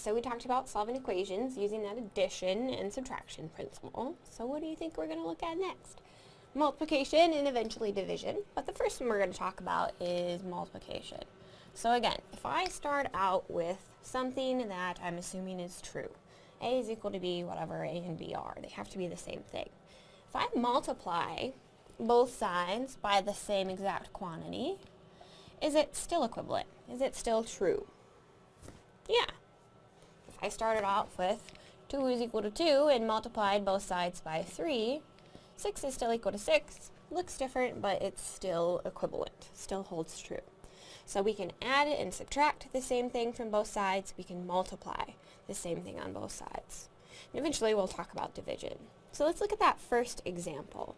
so we talked about solving equations using that addition and subtraction principle. So what do you think we're going to look at next? Multiplication and eventually division, but the first one we're going to talk about is multiplication. So again, if I start out with something that I'm assuming is true, a is equal to b, whatever a and b are, they have to be the same thing. If I multiply both sides by the same exact quantity, is it still equivalent? Is it still true? Yeah. I started off with 2 is equal to 2 and multiplied both sides by 3, 6 is still equal to 6. Looks different, but it's still equivalent. Still holds true. So we can add and subtract the same thing from both sides. We can multiply the same thing on both sides. And eventually we'll talk about division. So let's look at that first example.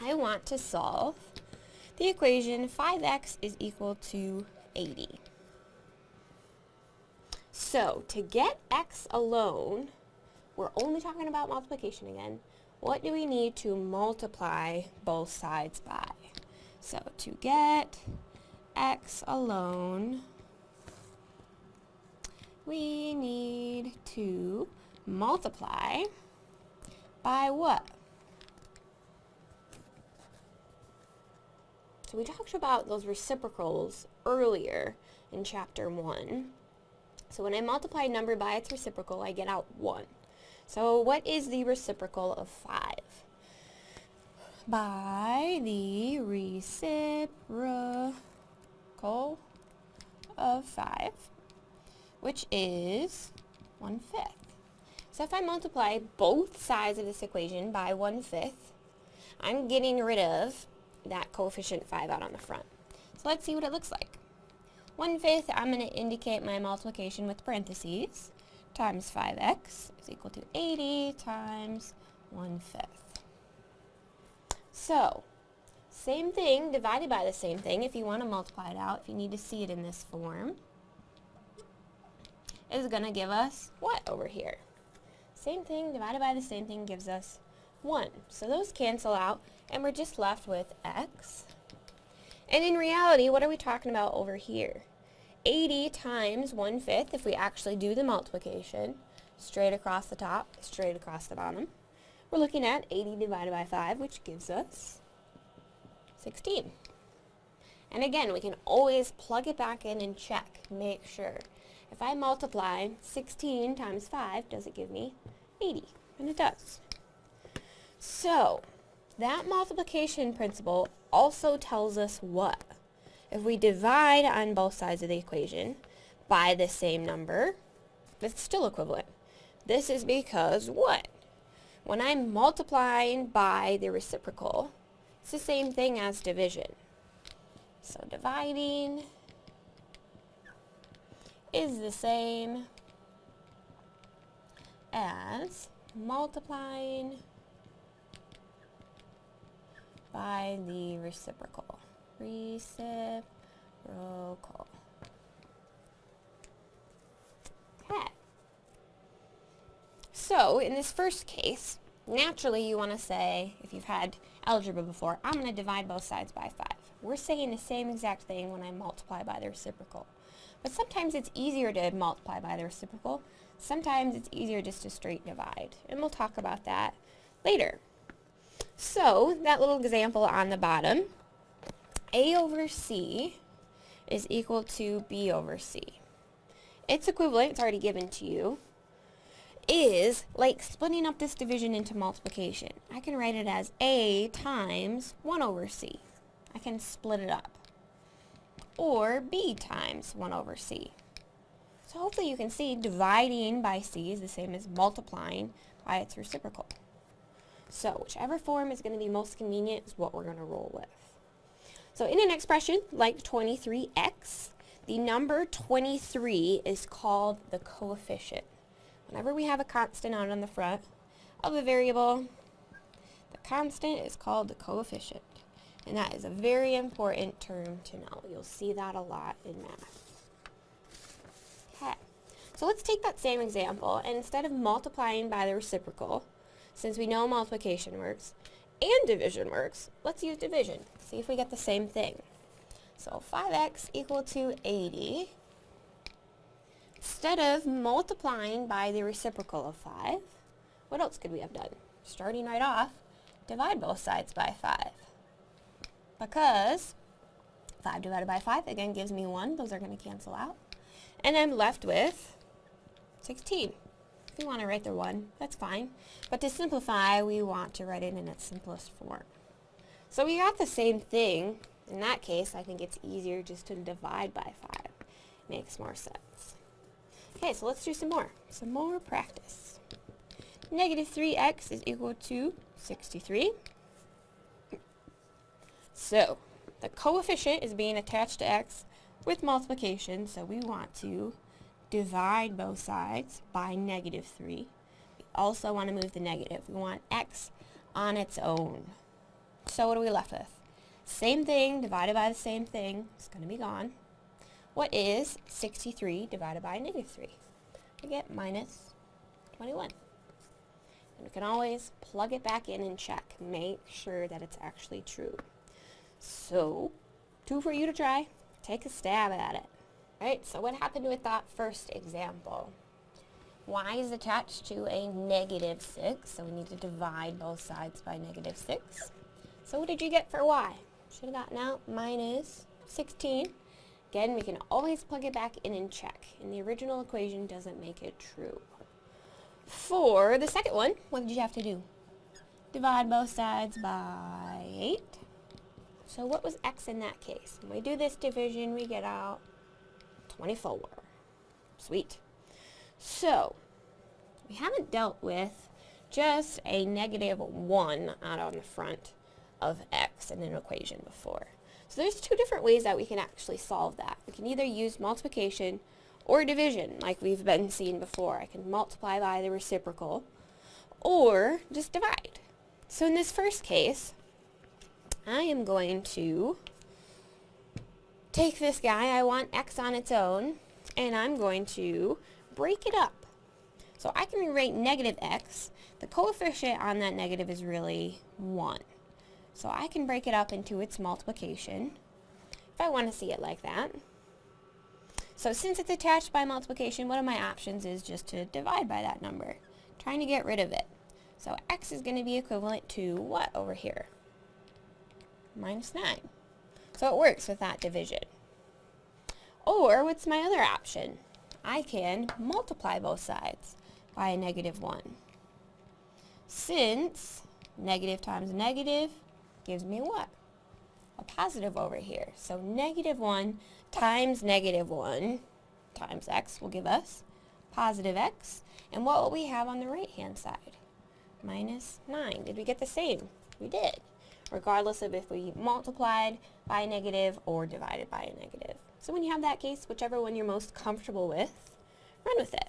I want to solve the equation 5x is equal to 80. So, to get x alone, we're only talking about multiplication again, what do we need to multiply both sides by? So, to get x alone, we need to multiply by what? So we talked about those reciprocals earlier in chapter 1. So when I multiply a number by its reciprocal, I get out 1. So what is the reciprocal of 5? By the reciprocal of 5, which is 1 fifth. So if I multiply both sides of this equation by 1 fifth, I'm getting rid of that coefficient 5 out on the front. So let's see what it looks like. 1 fifth, I'm going to indicate my multiplication with parentheses, times 5x is equal to 80 times 1 fifth. So, same thing divided by the same thing if you want to multiply it out, if you need to see it in this form, is going to give us what over here? Same thing divided by the same thing gives us 1. So those cancel out, and we're just left with x. And in reality, what are we talking about over here? 80 times 1 fifth, if we actually do the multiplication, straight across the top, straight across the bottom. We're looking at 80 divided by 5, which gives us 16. And again, we can always plug it back in and check, make sure. If I multiply 16 times 5, does it give me 80? And it does. So, that multiplication principle also tells us what? If we divide on both sides of the equation by the same number, it's still equivalent. This is because what? When I'm multiplying by the reciprocal, it's the same thing as division. So dividing is the same as multiplying by the reciprocal. Reciprocal. Okay. So, in this first case, naturally you want to say, if you've had algebra before, I'm going to divide both sides by 5. We're saying the same exact thing when I multiply by the reciprocal. But sometimes it's easier to multiply by the reciprocal. Sometimes it's easier just to straight divide. And we'll talk about that later. So, that little example on the bottom, A over C is equal to B over C. Its equivalent, it's already given to you, is like splitting up this division into multiplication. I can write it as A times 1 over C. I can split it up. Or B times 1 over C. So hopefully you can see dividing by C is the same as multiplying by its reciprocal. So whichever form is going to be most convenient is what we're going to roll with. So in an expression like 23x, the number 23 is called the coefficient. Whenever we have a constant out on the front of a variable, the constant is called the coefficient. And that is a very important term to know. You'll see that a lot in math. Okay, so let's take that same example, and instead of multiplying by the reciprocal, since we know multiplication works and division works, let's use division. See if we get the same thing. So 5x equal to 80. instead of multiplying by the reciprocal of 5, what else could we have done? Starting right off, divide both sides by 5. Because 5 divided by 5, again, gives me 1. Those are going to cancel out. And I'm left with 16. If you want to write the 1, that's fine. But to simplify, we want to write it in its simplest form. So we got the same thing. In that case, I think it's easier just to divide by 5. Makes more sense. Okay, so let's do some more. Some more practice. Negative 3x is equal to 63. So, the coefficient is being attached to x with multiplication, so we want to divide both sides by negative 3. We also want to move the negative. We want x on its own. So what are we left with? Same thing divided by the same thing. It's going to be gone. What is 63 divided by negative 3? We get minus 21. And we can always plug it back in and check. Make sure that it's actually true. So, two for you to try. Take a stab at it. Right, so what happened with that first example? y is attached to a negative 6, so we need to divide both sides by negative 6. So what did you get for y? Should have gotten out minus 16. Again, we can always plug it back in and check. And the original equation doesn't make it true. For the second one, what did you have to do? Divide both sides by 8. So what was x in that case? When we do this division, we get out 24. Sweet. So, we haven't dealt with just a negative 1 out on the front of x in an equation before. So there's two different ways that we can actually solve that. We can either use multiplication or division, like we've been seeing before. I can multiply by the reciprocal, or just divide. So in this first case, I am going to take this guy, I want x on its own, and I'm going to break it up. So I can rewrite negative x. The coefficient on that negative is really 1. So I can break it up into its multiplication, if I want to see it like that. So since it's attached by multiplication, one of my options is just to divide by that number, trying to get rid of it. So x is going to be equivalent to what over here? Minus 9. So it works with that division. Or what's my other option? I can multiply both sides by a negative 1. Since negative times negative gives me what? A positive over here. So negative 1 times negative 1 times x will give us positive x. And what will we have on the right-hand side? Minus 9. Did we get the same? We did, regardless of if we multiplied by a negative or divided by a negative. So when you have that case, whichever one you're most comfortable with, run with it.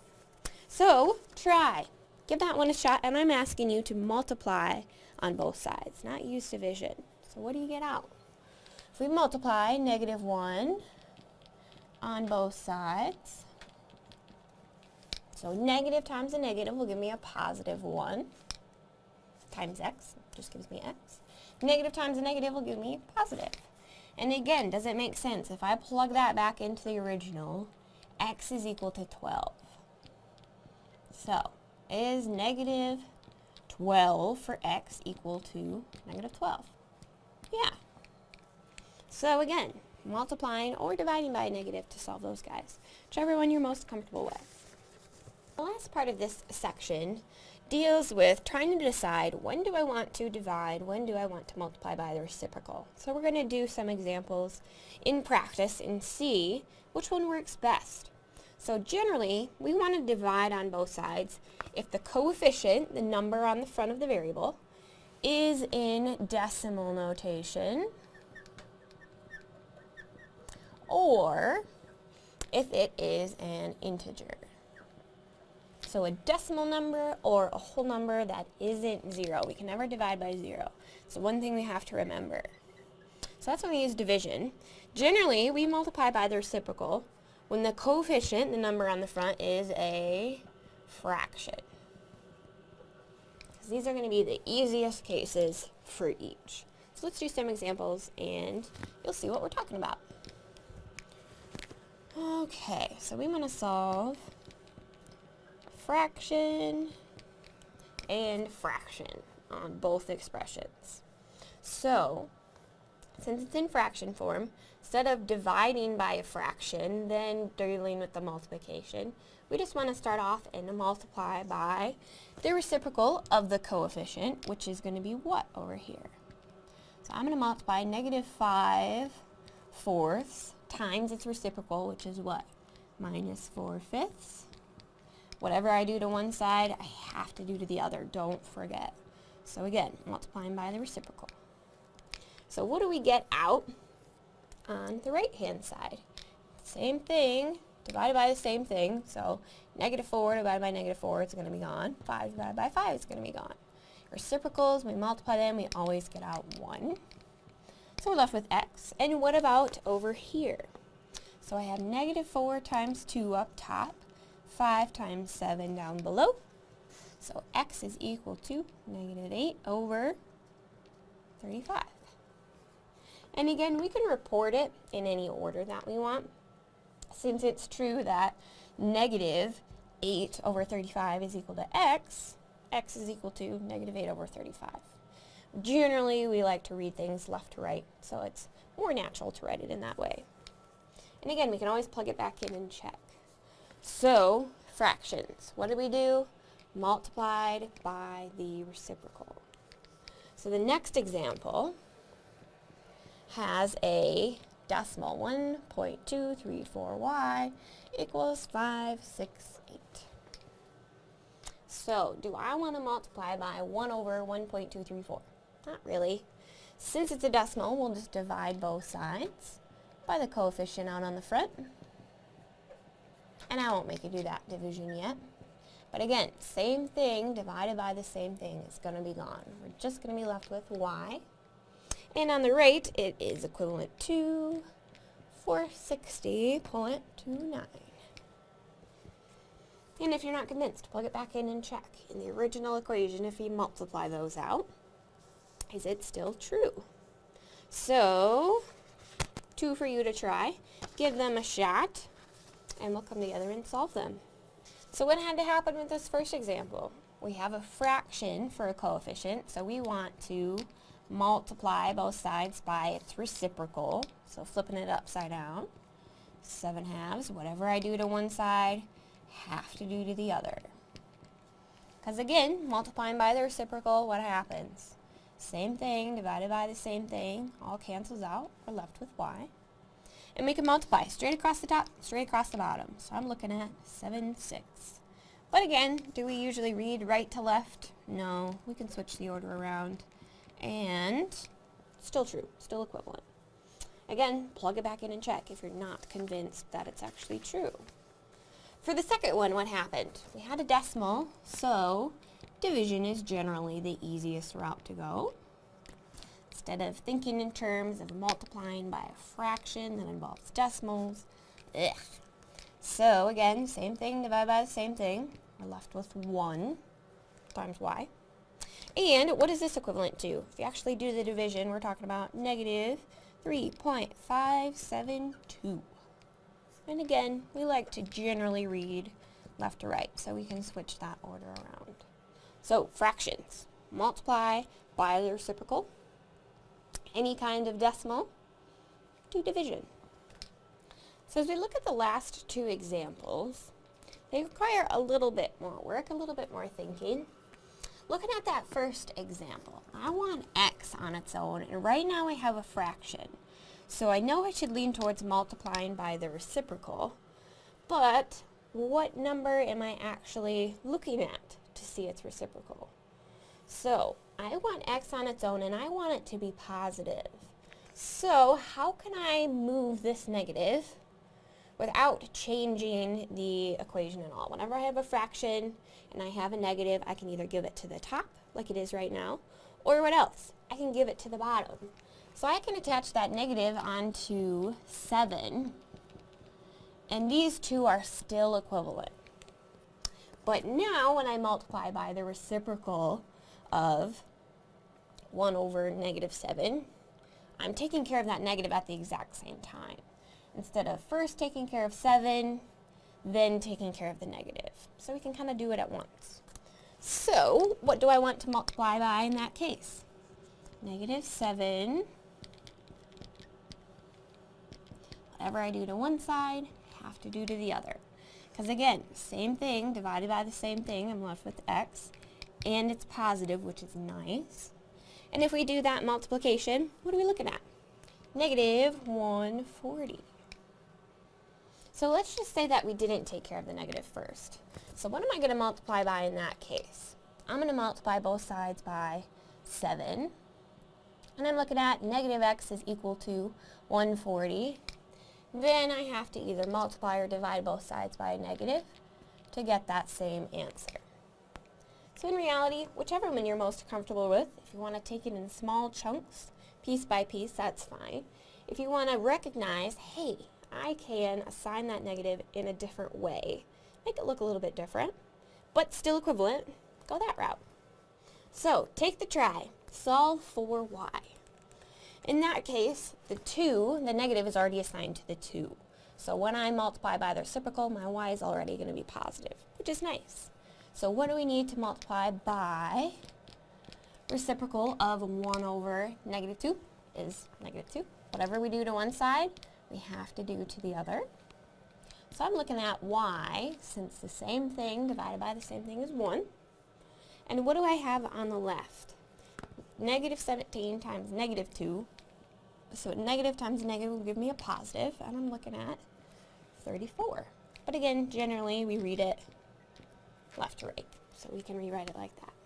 So try. Give that one a shot, and I'm asking you to multiply on both sides, not use division. So what do you get out? If we multiply negative 1 on both sides, so negative times a negative will give me a positive 1 times x, just gives me x. Negative times a negative will give me positive. And again, does it make sense? If I plug that back into the original, x is equal to 12. So, is negative 12 for x equal to negative 12? Yeah. So again, multiplying or dividing by a negative to solve those guys. Whichever one you're most comfortable with. The last part of this section deals with trying to decide when do I want to divide, when do I want to multiply by the reciprocal. So we're going to do some examples in practice and see which one works best. So generally, we want to divide on both sides if the coefficient, the number on the front of the variable, is in decimal notation, or if it is an integer. So a decimal number or a whole number that isn't zero. We can never divide by zero. So one thing we have to remember. So that's when we use division. Generally, we multiply by the reciprocal when the coefficient, the number on the front, is a fraction. Because these are going to be the easiest cases for each. So let's do some examples and you'll see what we're talking about. Okay, so we want to solve fraction and fraction on both expressions. So, since it's in fraction form, instead of dividing by a fraction, then dealing with the multiplication, we just want to start off and multiply by the reciprocal of the coefficient, which is going to be what over here? So I'm going to multiply negative 5 fourths times its reciprocal, which is what? Minus 4 fifths. Whatever I do to one side, I have to do to the other. Don't forget. So again, multiplying by the reciprocal. So what do we get out on the right-hand side? Same thing, divided by the same thing. So negative 4 divided by negative 4 is going to be gone. 5 divided by 5 is going to be gone. Reciprocals, we multiply them, we always get out 1. So we're left with x. And what about over here? So I have negative 4 times 2 up top, 5 times 7 down below. So x is equal to negative 8 over 35. And again, we can report it in any order that we want. Since it's true that negative 8 over 35 is equal to x, x is equal to negative 8 over 35. Generally, we like to read things left to right, so it's more natural to write it in that way. And again, we can always plug it back in and check. So, fractions. What did we do? Multiplied by the reciprocal. So the next example has a decimal 1.234y equals 568. So, do I want to multiply by 1 over 1.234? Not really. Since it's a decimal, we'll just divide both sides by the coefficient out on the front. And I won't make you do that division yet. But again, same thing divided by the same thing is going to be gone. We're just going to be left with y. And on the right, it is equivalent to 460.29. And if you're not convinced, plug it back in and check. In the original equation, if you multiply those out, is it still true? So, two for you to try. Give them a shot, and we'll come together and solve them. So what had to happen with this first example? We have a fraction for a coefficient, so we want to multiply both sides by its reciprocal, so flipping it upside down. 7 halves, whatever I do to one side, have to do to the other. Because again, multiplying by the reciprocal, what happens? Same thing divided by the same thing, all cancels out, we're left with y. And we can multiply straight across the top, straight across the bottom. So I'm looking at 7, 6. But again, do we usually read right to left? No, we can switch the order around. And still true, still equivalent. Again, plug it back in and check if you're not convinced that it's actually true. For the second one, what happened? We had a decimal, so division is generally the easiest route to go. Instead of thinking in terms of multiplying by a fraction that involves decimals, ugh. So again, same thing, divide by the same thing. We're left with 1 times y. And what is this equivalent to? If you actually do the division, we're talking about negative 3.572. And again, we like to generally read left to right, so we can switch that order around. So, fractions. Multiply by the reciprocal. Any kind of decimal. Do division. So as we look at the last two examples, they require a little bit more work, a little bit more thinking. Looking at that first example, I want x on its own, and right now I have a fraction. So I know I should lean towards multiplying by the reciprocal, but what number am I actually looking at to see its reciprocal? So I want x on its own, and I want it to be positive. So how can I move this negative without changing the equation at all. Whenever I have a fraction and I have a negative, I can either give it to the top, like it is right now, or what else? I can give it to the bottom. So I can attach that negative onto 7, and these two are still equivalent. But now when I multiply by the reciprocal of 1 over negative 7, I'm taking care of that negative at the exact same time. instead of first taking care of 7, then taking care of the negative. So we can kind of do it at once. So, what do I want to multiply by in that case? Negative 7. Whatever I do to one side, I have to do to the other. Because again, same thing, divided by the same thing, I'm left with x. And it's positive, which is nice. And if we do that multiplication, what are we looking at? Negative 140. So let's just say that we didn't take care of the negative first. So what am I going to multiply by in that case? I'm going to multiply both sides by 7. And I'm looking at negative x is equal to 140. Then I have to either multiply or divide both sides by a negative to get that same answer. So in reality, whichever one you're most comfortable with, if you want to take it in small chunks, piece by piece, that's fine. If you want to recognize, hey, I can assign that negative in a different way, make it look a little bit different, but still equivalent, go that route. So take the try, solve for y. In that case, the 2, the negative is already assigned to the 2. So when I multiply by the reciprocal, my y is already going to be positive, which is nice. So what do we need to multiply by? Reciprocal of 1 over negative 2 is negative 2. Whatever we do to one side, we have to do to the other. So I'm looking at y, since the same thing divided by the same thing is 1. And what do I have on the left? Negative 17 times negative 2 so negative times negative will give me a positive, and I'm looking at 34. But again, generally we read it left to right, so we can rewrite it like that.